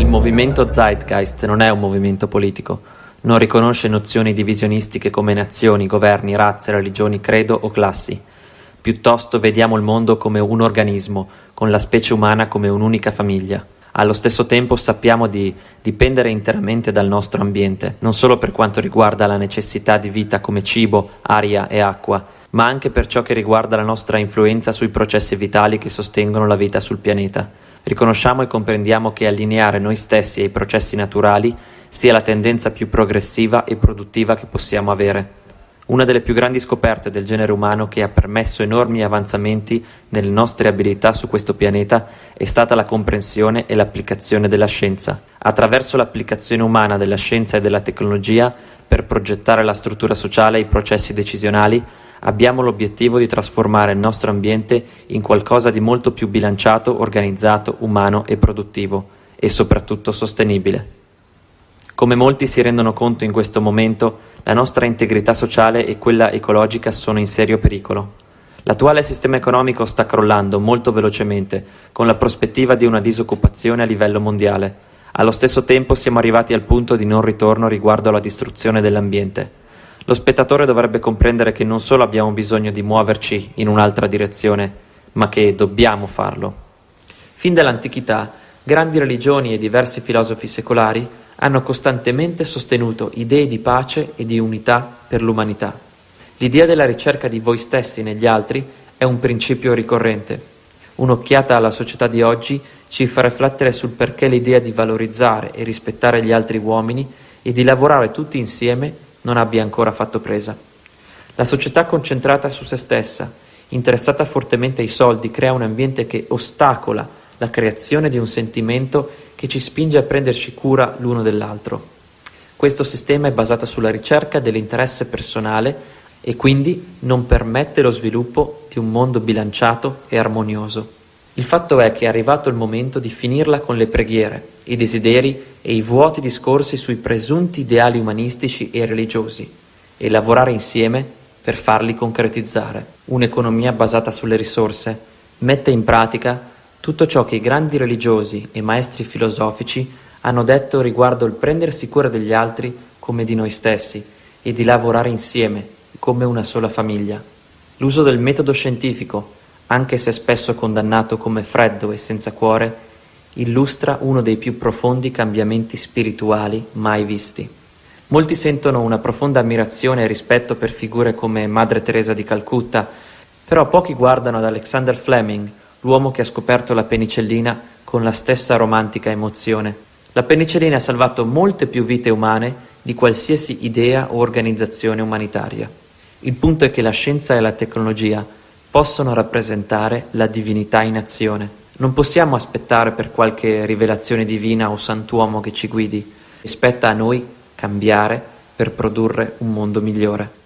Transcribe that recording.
Il movimento Zeitgeist non è un movimento politico, non riconosce nozioni divisionistiche come nazioni, governi, razze, religioni, credo o classi. Piuttosto vediamo il mondo come un organismo, con la specie umana come un'unica famiglia. Allo stesso tempo sappiamo di dipendere interamente dal nostro ambiente, non solo per quanto riguarda la necessità di vita come cibo, aria e acqua, ma anche per ciò che riguarda la nostra influenza sui processi vitali che sostengono la vita sul pianeta. Riconosciamo e comprendiamo che allineare noi stessi ai processi naturali sia la tendenza più progressiva e produttiva che possiamo avere. Una delle più grandi scoperte del genere umano che ha permesso enormi avanzamenti nelle nostre abilità su questo pianeta è stata la comprensione e l'applicazione della scienza. Attraverso l'applicazione umana della scienza e della tecnologia per progettare la struttura sociale e i processi decisionali, abbiamo l'obiettivo di trasformare il nostro ambiente in qualcosa di molto più bilanciato, organizzato, umano e produttivo, e soprattutto sostenibile. Come molti si rendono conto in questo momento, la nostra integrità sociale e quella ecologica sono in serio pericolo. L'attuale sistema economico sta crollando molto velocemente, con la prospettiva di una disoccupazione a livello mondiale. Allo stesso tempo siamo arrivati al punto di non ritorno riguardo alla distruzione dell'ambiente. Lo spettatore dovrebbe comprendere che non solo abbiamo bisogno di muoverci in un'altra direzione, ma che dobbiamo farlo. Fin dall'antichità, grandi religioni e diversi filosofi secolari hanno costantemente sostenuto idee di pace e di unità per l'umanità. L'idea della ricerca di voi stessi negli altri è un principio ricorrente. Un'occhiata alla società di oggi ci fa riflettere sul perché l'idea di valorizzare e rispettare gli altri uomini e di lavorare tutti insieme non abbia ancora fatto presa. La società concentrata su se stessa, interessata fortemente ai soldi, crea un ambiente che ostacola la creazione di un sentimento che ci spinge a prenderci cura l'uno dell'altro. Questo sistema è basato sulla ricerca dell'interesse personale e quindi non permette lo sviluppo di un mondo bilanciato e armonioso. Il fatto è che è arrivato il momento di finirla con le preghiere, i desideri e i vuoti discorsi sui presunti ideali umanistici e religiosi e lavorare insieme per farli concretizzare. Un'economia basata sulle risorse mette in pratica tutto ciò che i grandi religiosi e maestri filosofici hanno detto riguardo il prendersi cura degli altri come di noi stessi e di lavorare insieme come una sola famiglia. L'uso del metodo scientifico, anche se spesso condannato come freddo e senza cuore, illustra uno dei più profondi cambiamenti spirituali mai visti. Molti sentono una profonda ammirazione e rispetto per figure come Madre Teresa di Calcutta, però pochi guardano ad Alexander Fleming, l'uomo che ha scoperto la penicillina con la stessa romantica emozione. La penicillina ha salvato molte più vite umane di qualsiasi idea o organizzazione umanitaria. Il punto è che la scienza e la tecnologia possono rappresentare la divinità in azione. Non possiamo aspettare per qualche rivelazione divina o santuomo che ci guidi. Spetta a noi cambiare per produrre un mondo migliore.